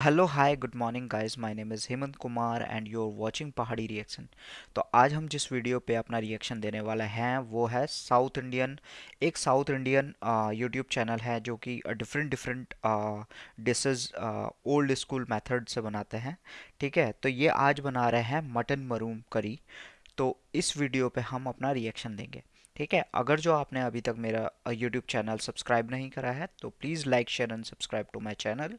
Hello hi good morning guys my name is Hemant Kumar and you are watching Pahadi reaction तो आज हम जिस video पे अपना रिएक्शन देने वाला हैं, वो है साउथ इंडियन एक साउथ इंडियन यूट्यूब चैनल है जो कि different different dishes old school method से बनाते हैं, ठीक है? तो ये आज बना रहे हैं मटन मरूम करी तो इस वीडियो पे हम अपना रिएक्शन देंगे, ठीक है? अगर जो आपने अभी तक मेरा यूट्यूब चैनल सब्सक्राइब नहीं करा है तो please like share and subscribe to my channel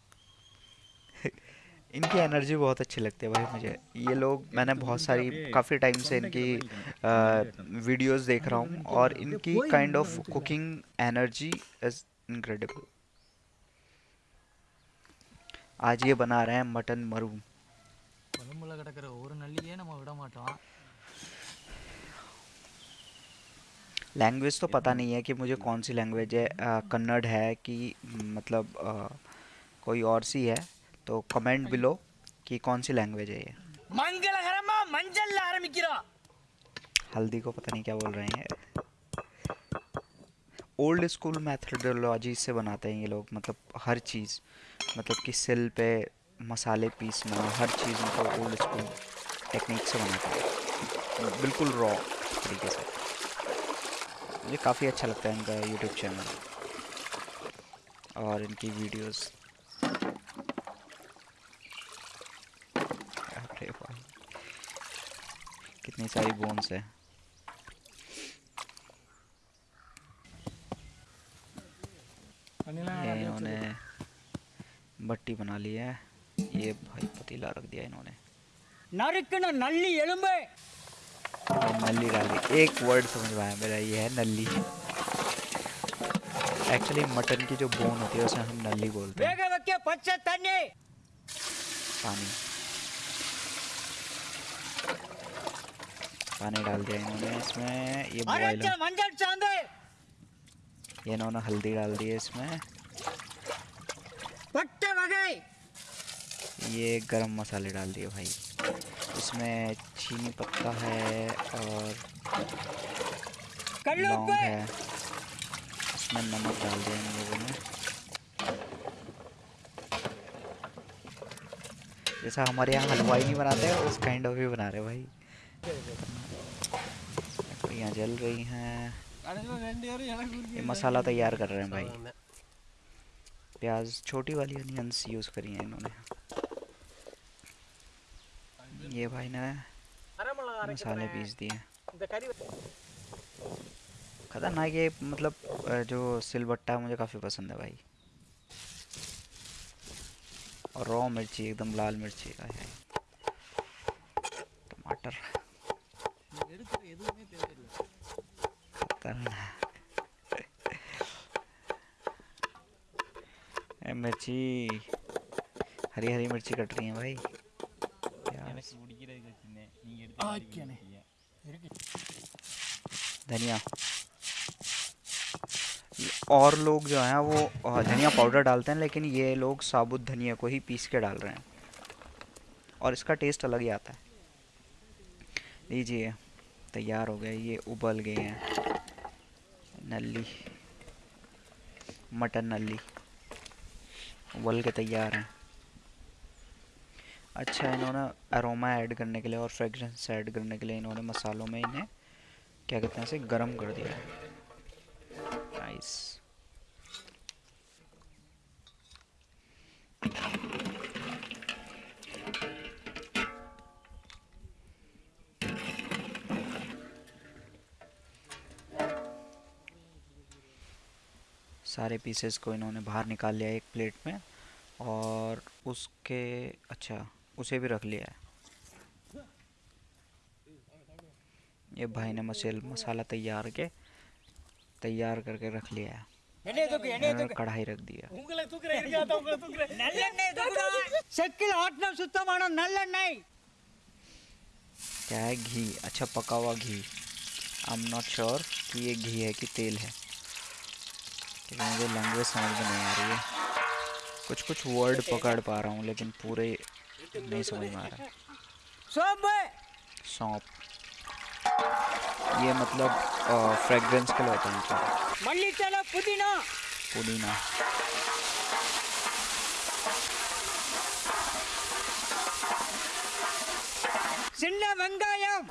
इनकी एनर्जी बहुत अच्छी लगती है भाई मुझे। ये लोग मैंने बहुत सारी काफ़ी टाइम से इनकी वीडियोस देख रहा हूँ और इनकी kind of cooking energy is incredible आज ये बना रहे हैं मटन मरू लैंग्वेज तो पता नहीं है कि मुझे कौन सी लैंग्वेज है कन्नड़ है कि मतलब आ, कोई और सी है। तो कमेंट बिलो कि कौन सी लैंग्वेज है ये। हल्दी को पता नहीं क्या बोल रहे हैं। ओल्ड स्कूल मैथडोलॉजी से बनाते हैं ये लोग मतलब हर चीज़ मतलब कि सिल पे मसाले पीसना हर चीज़ मतलब ओल्ड स्कूल टेक्निक से बनाते हैं। बिल्कुल रॉ तरीके से। मुझे काफ़ी अच्छा लगता है इनका यूट्यूब चैनल और इनकी वीडियोस इतनी सारी बोन्स है। इन्होंने बट्टी बना ली है। ये भाई पतीला रख दिया इन्होंने। नल्ली एलुम्बे। नल्ली डाली एक वर्ड समझ पाया मेरा ये है नल्ली। एक्चुअली मटन की जो बोन होती है उसे हम नल्ली बोलते हैं। पानी। पानी डाल दिया इन्होंने इसमें। ये बॉयल ये इन्होंने हल्दी डाल दी है इसमें। ये गरम मसाले डाल दिए भाई। इसमें चीनी पत्ता है और लौंग है। इसमें नमक डाल दिया इन लोगों ने। जैसा हमारे यहाँ हलवाई नहीं बनाते उस काइंड ऑफ़ ही बना रहे भाई। यहाँ जल रही हैं। ये मसाला तैयार कर रहे हैं भाई। प्याज छोटी वाली अनियंस यूज़ करी हैं इन्होंने। ये भाई ने मसाले पीस दिए। खतरनाक ये मतलब जो सिलबट्टा मुझे काफ़ी पसंद है भाई। और रॉ मिर्ची एकदम लाल मिर्ची टमाटर। खतरनाक मिर्ची। हरी हरी मिर्ची कट रही है भाई। धनिया। और लोग जो हैं वो धनिया पाउडर डालते हैं लेकिन ये लोग साबुत धनिया को ही पीस के डाल रहे हैं। और इसका टेस्ट अलग ही आता है। लीजिए तैयार हो गए ये उबल गए हैं। नल्ली, मटन नली उबल के तैयार हैं। अच्छा इन्होंने अरोमा ऐड करने के लिए और फ्रेगरेंस ऐड करने के लिए इन्होंने मसालों में इन्हें, क्या कहते हैं इसे, गरम कर दिया है। नाइस सारे पीसेस को इन्होंने बाहर निकाल लिया एक प्लेट में और उसके अच्छा उसे भी रख लिया है। ये भाई ने मसेल मसाला तैयार के तैयार करके रख लिया है। कढ़ाई रख दिया क्या है घी? अच्छा पका हुआ घी। आई एम नॉट श्योर कि ये घी है कि तेल है। क्योंकि मुझे लैंग्वेज समझ में नहीं आ रही है कुछ कुछ वर्ड पकड़ पा रहा हूँ लेकिन पूरे नहीं समझ में आ रहा சோம்பு सौंप ये मतलब फ्रेग्रेंस के लिए होता है मतलब மல்லித்தலை புதினா पुदीना சின்ன வெங்காயம்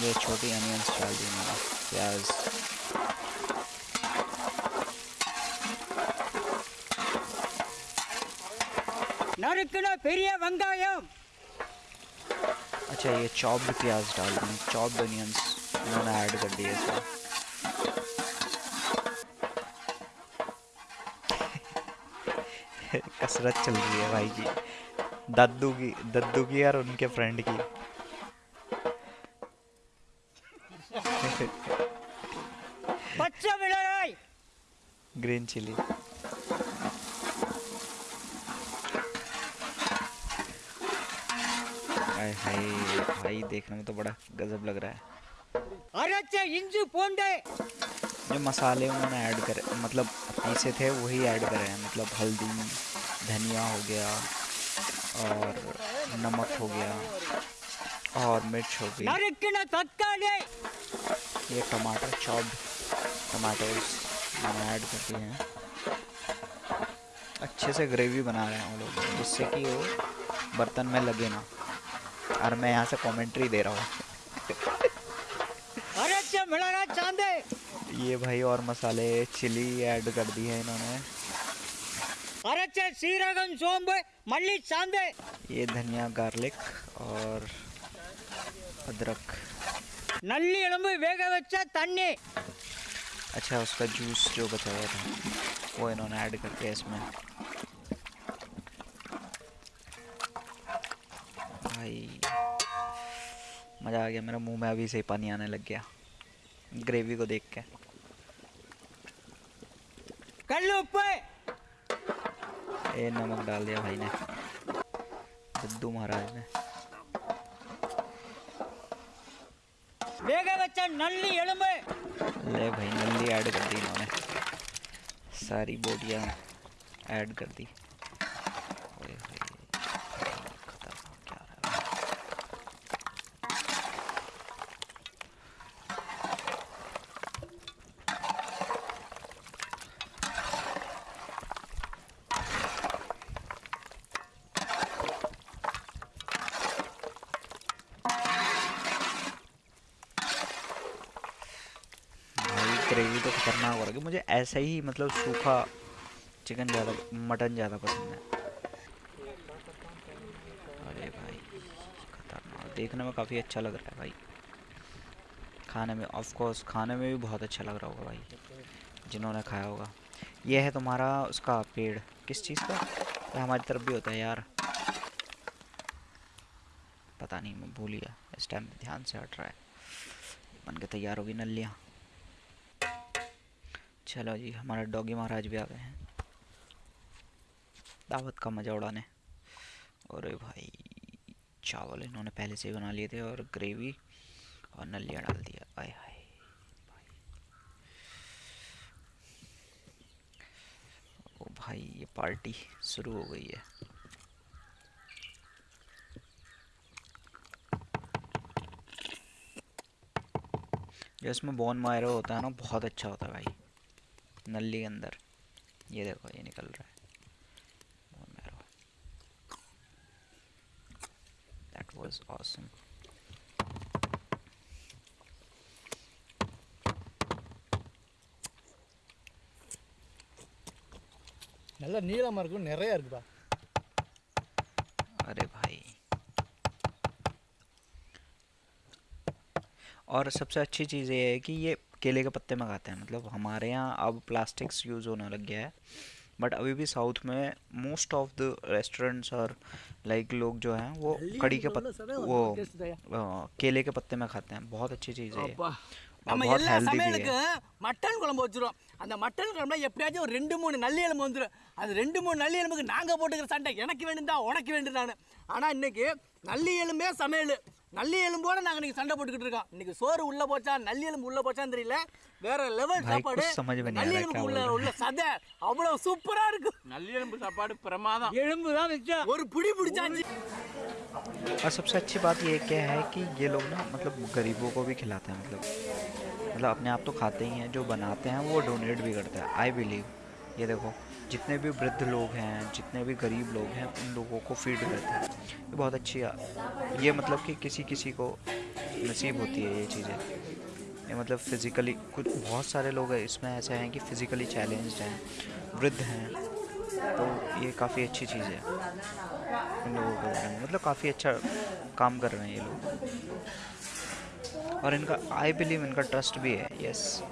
ये छोटी अनियंस डाल दी मैंने प्याज நறுக்குன பெரிய வெங்காயம் अच्छा ये चॉप्ड प्याज डाल दी चॉप्ड अनियंस इन्होंने ऐड कर दिए इसमें कसरत चल रही है भाई की दद्दू की दद्दू की और उनके फ्रेंड की பச்சை மிளகாய் ग्रीन चिली हाय हाय भाई देखने में तो बड़ा गजब लग रहा है। अरे अच्छा, जो मसाले उन्होंने ऐड करे मतलब पीसे थे वही ऐड करे हैं। मतलब हल्दी धनिया हो गया और नमक हो गया और मिर्च हो गई। अरे कितना तत्काल है। ये टमाटर चॉप टमाटोज ऐड करते हैं। अच्छे से ग्रेवी बना रहे हैं वो लोग जिससे कि वो बर्तन में लगे ना। और मैं यहाँ से कमेंट्री दे रहा हूँ। अरे अच्छा, ये भाई और मसाले चिली ऐड कर दी है इन्होंने। अरे अच्छा, मल्ली चांदे। ये धनिया गार्लिक और अदरक। नल्ली वेग अच्छा उसका जूस जो बताया था वो इन्होंने ऐड करके इसमें। भाई। मज़ा आ गया मेरा मुँह में अभी से पानी आने लग गया ग्रेवी को देख के। कर लो ये नमक डाल दिया भाई ने। सिद्धू महाराज ने। बेगा बच्चा नल्ली ले भाई नल्ली ऐड कर दी इन्होंने। सारी बोटियाँ ऐड कर दी। ग्रेवी तो खतरनाक हो रहा है मुझे ऐसा ही मतलब सूखा चिकन ज़्यादा मटन ज़्यादा पसंद है। अरे भाई, खतरनाक। देखने में काफ़ी अच्छा लग रहा है भाई। खाने में ऑफ़ कोर्स खाने में भी बहुत अच्छा लग रहा होगा भाई, जिन्होंने खाया होगा। ये है तुम्हारा उसका पेड़। किस चीज़ का? ये हमारी तरफ़ भी होता है यार। पता नहीं, मैं भूल गया। इस टाइम ध्यान से हट रहा है। बन के तैयार होगी नलियाँ। चलो जी, हमारे डॉगी महाराज भी आ गए हैं। दावत का मज़ा उड़ाने। और भाई, चावल इन्होंने पहले से ही बना लिए थे और ग्रेवी और नलिया डाल दिया। आय हाय। भाई ओ भाई, ये पार्टी शुरू हो गई है। जो इसमें बॉन मायरो होता है ना, बहुत अच्छा होता है भाई। नली के अंदर ये देखो ये निकल रहा है bone marrow. That was awesome. நல்ல நீளமா இருக்கும் நிறைய இருக்குப்பா अरे भाई और सबसे अच्छी चीज़ ये है कि ये केले के पत्ते मंगाते खाते हैं। मतलब हमारे यहाँ अब प्लास्टिक्स यूज़ होने लग गया है। बट अभी भी साउथ में मोस्ट ऑफ़ द रेस्टोरेंट्स और लाइक लोग जो हैं वो कड़ी के पत्ते वो केले के पत्ते में खाते हैं। बहुत अच्छी चीज़ है நம்ம எல்லா சமையலுக்கும் மட்டன் குழம்பு வச்சுருவோம். அந்த மட்டன் குழம்புல எப்படியாச்சும் ஒரு ரெண்டு மூணு நல்லி எலும்பு வந்துடும் அது ரெண்டு மூணு நல்லி எலும்புக்கு நாங்கள் போட்டுக்கிற சண்டை. எனக்கு வேண்டுந்தா உனக்கு வேண்டுதான்னு ஆனால் இன்னைக்கு நல்லி எலும்பே சமையல். நல்லி எலும்போடு நாங்கள் இன்றைக்கி சண்டை போட்டுக்கிட்டு இருக்கோம். இன்றைக்கி சோறு உள்ளே போச்சா நல்லி எலும்பு உள்ளே போச்சான்னு தெரியல. வேறு லெவல் சாப்பாடு. நல்லி எலும்பு உள்ள உள்ள சதை அவ்வளோ சூப்பராக இருக்கும் நல்லி எலும்பு சாப்பாடு பிரமாதம். எலும்பு தான் வச்சா ஒரு பிடி பிடிச்சாச்சு. और सबसे अच्छी बात ये क्या है कि ये लोग ना मतलब गरीबों को भी खिलाते हैं मतलब मतलब अपने आप तो खाते ही हैं, जो बनाते हैं वो डोनेट भी करते हैं। आई बिलीव ये देखो, जितने भी वृद्ध लोग हैं, जितने भी गरीब लोग हैं, उन लोगों को फ़ीड करते हैं। ये बहुत अच्छी ये मतलब कि किसी किसी को नसीब होती है ये चीज़ें। ये मतलब फिज़िकली कुछ बहुत सारे लोग इसमें ऐसे हैं कि फिज़िकली चैलेंज्ड हैं, वृद्ध हैं तो ये काफ़ी अच्छी चीज़ है। इन लोगों को मतलब काफ़ी अच्छा काम कर रहे हैं ये लोग। और इनका आई बिलीव इनका ट्रस्ट भी है यस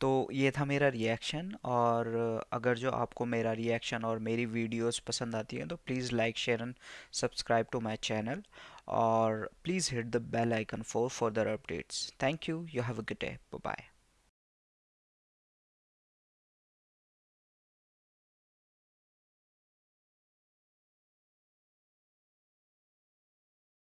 तो ये था मेरा रिएक्शन और अगर जो आपको मेरा रिएक्शन और मेरी वीडियोस पसंद आती हैं तो please like share and subscribe to my channel और please hit the bell icon for further updates thank you you have a good day bye